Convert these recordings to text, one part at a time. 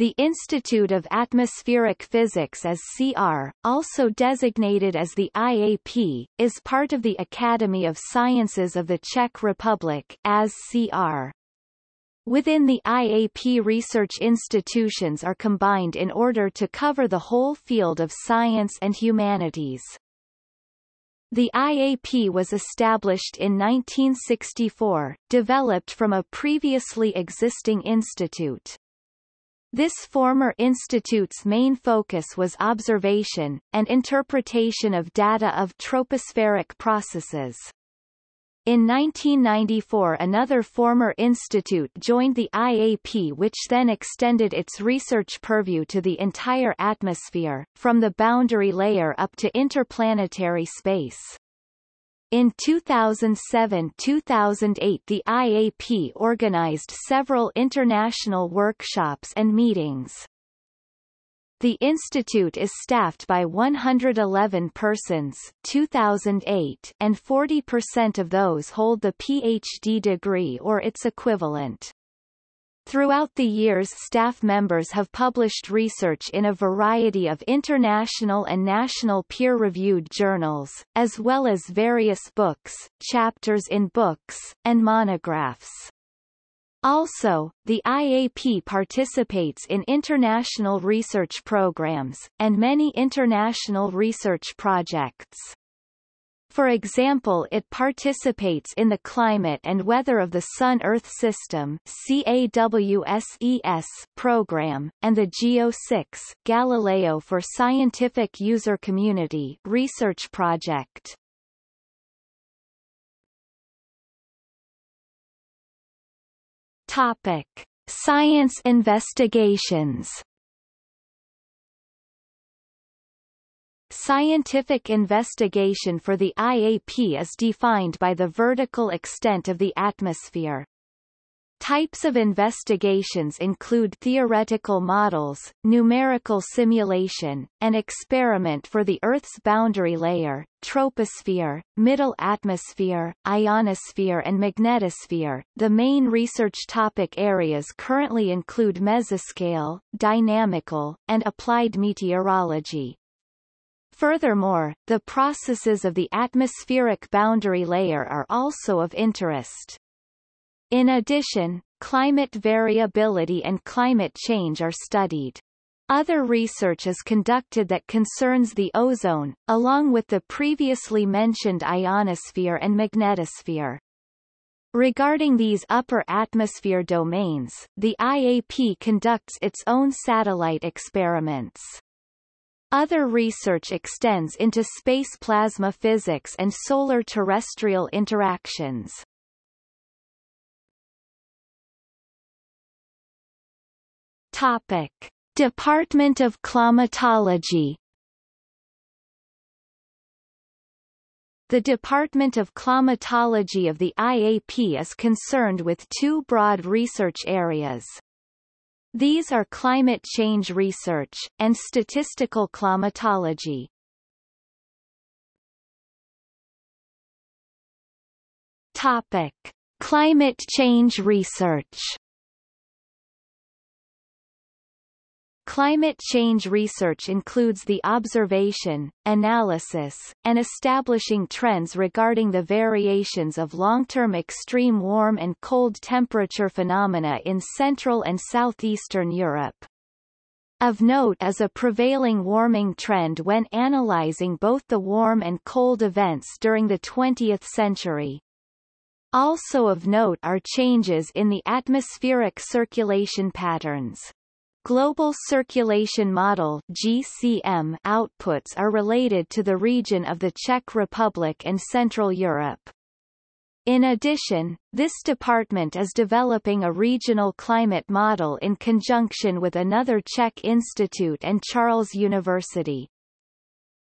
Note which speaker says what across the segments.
Speaker 1: The Institute of Atmospheric Physics as CR, also designated as the IAP, is part of the Academy of Sciences of the Czech Republic as CR. Within the IAP research institutions are combined in order to cover the whole field of science and humanities. The IAP was established in 1964, developed from a previously existing institute. This former institute's main focus was observation, and interpretation of data of tropospheric processes. In 1994 another former institute joined the IAP which then extended its research purview to the entire atmosphere, from the boundary layer up to interplanetary space. In 2007-2008 the IAP organized several international workshops and meetings. The institute is staffed by 111 persons 2008 and 40% of those hold the PhD degree or its equivalent. Throughout the years staff members have published research in a variety of international and national peer-reviewed journals, as well as various books, chapters in books, and monographs. Also, the IAP participates in international research programs, and many international research projects. For example it participates in the Climate and Weather of the Sun-Earth System CAWSES program, and the GEO-6 Galileo for Scientific User Community research project. Topic. Science investigations Scientific investigation for the IAP is defined by the vertical extent of the atmosphere. Types of investigations include theoretical models, numerical simulation, and experiment for the Earth's boundary layer, troposphere, middle atmosphere, ionosphere and magnetosphere. The main research topic areas currently include mesoscale, dynamical, and applied meteorology. Furthermore, the processes of the atmospheric boundary layer are also of interest. In addition, climate variability and climate change are studied. Other research is conducted that concerns the ozone, along with the previously mentioned ionosphere and magnetosphere. Regarding these upper atmosphere domains, the IAP conducts its own satellite experiments. Other research extends into space plasma physics and solar-terrestrial interactions. Topic. Department of Climatology The Department of Climatology of the IAP is concerned with two broad research areas. These are climate change research, and statistical climatology. Topic. Climate change research Climate change research includes the observation, analysis, and establishing trends regarding the variations of long-term extreme warm and cold temperature phenomena in Central and Southeastern Europe. Of note is a prevailing warming trend when analyzing both the warm and cold events during the 20th century. Also of note are changes in the atmospheric circulation patterns. Global Circulation Model GCM outputs are related to the region of the Czech Republic and Central Europe. In addition, this department is developing a regional climate model in conjunction with another Czech institute and Charles University.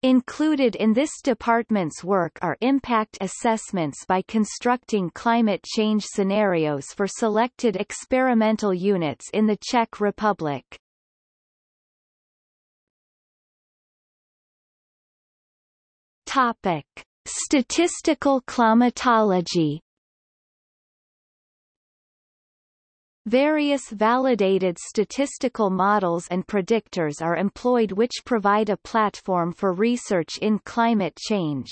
Speaker 1: Included in this department's work are impact assessments by constructing climate change scenarios for selected experimental units in the Czech Republic. Topic. Statistical climatology Various validated statistical models and predictors are employed which provide a platform for research in climate change.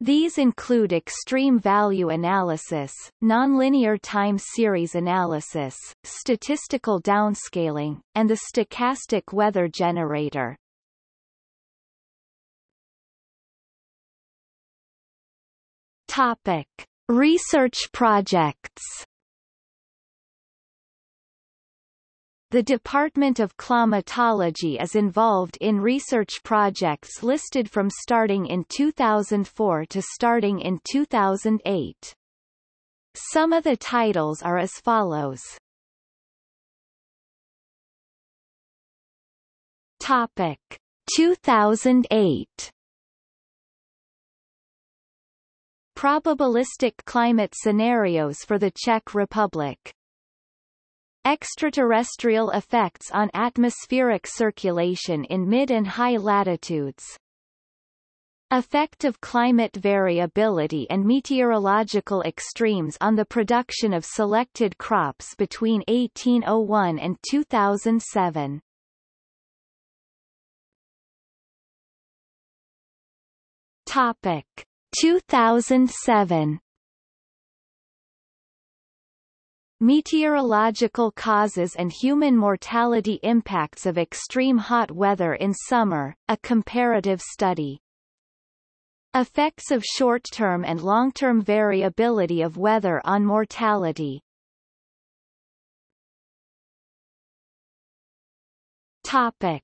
Speaker 1: These include extreme value analysis, nonlinear time series analysis, statistical downscaling, and the stochastic weather generator. Topic: Research projects The Department of Climatology is involved in research projects listed from starting in 2004 to starting in 2008. Some of the titles are as follows. Topic 2008 Probabilistic climate scenarios for the Czech Republic Extraterrestrial effects on atmospheric circulation in mid and high latitudes. Effect of climate variability and meteorological extremes on the production of selected crops between 1801 and 2007 Topic 2007 Meteorological causes and human mortality impacts of extreme hot weather in summer, a comparative study. Effects of short-term and long-term variability of weather on mortality. Topic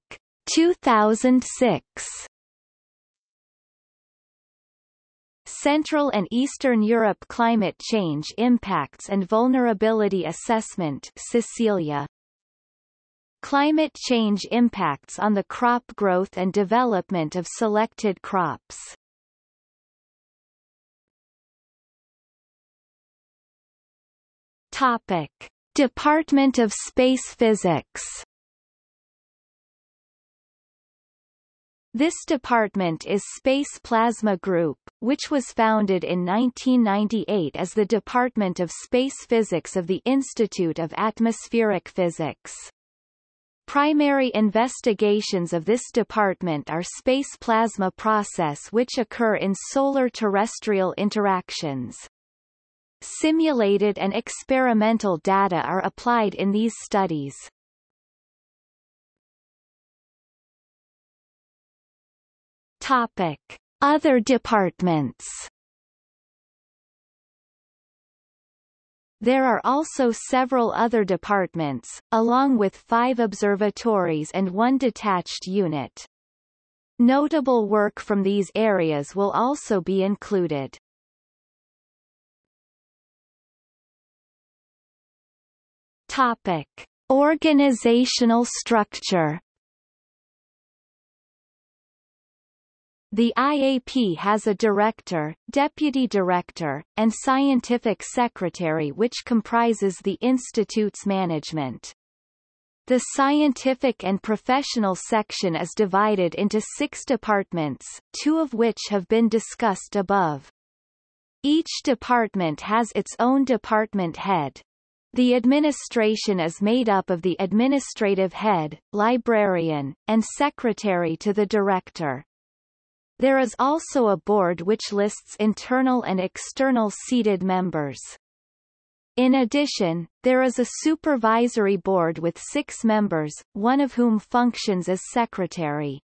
Speaker 1: 2006 Central and Eastern Europe Climate Change Impacts and Vulnerability Assessment CECILIA Climate change impacts on the crop growth and development of selected crops. Topic. Department of Space Physics This department is Space Plasma Group, which was founded in 1998 as the Department of Space Physics of the Institute of Atmospheric Physics. Primary investigations of this department are space plasma process which occur in solar-terrestrial interactions. Simulated and experimental data are applied in these studies. Topic. Other departments There are also several other departments, along with five observatories and one detached unit. Notable work from these areas will also be included. Topic. Organizational structure The IAP has a director, deputy director, and scientific secretary which comprises the institute's management. The scientific and professional section is divided into six departments, two of which have been discussed above. Each department has its own department head. The administration is made up of the administrative head, librarian, and secretary to the director. There is also a board which lists internal and external seated members. In addition, there is a supervisory board with six members, one of whom functions as secretary.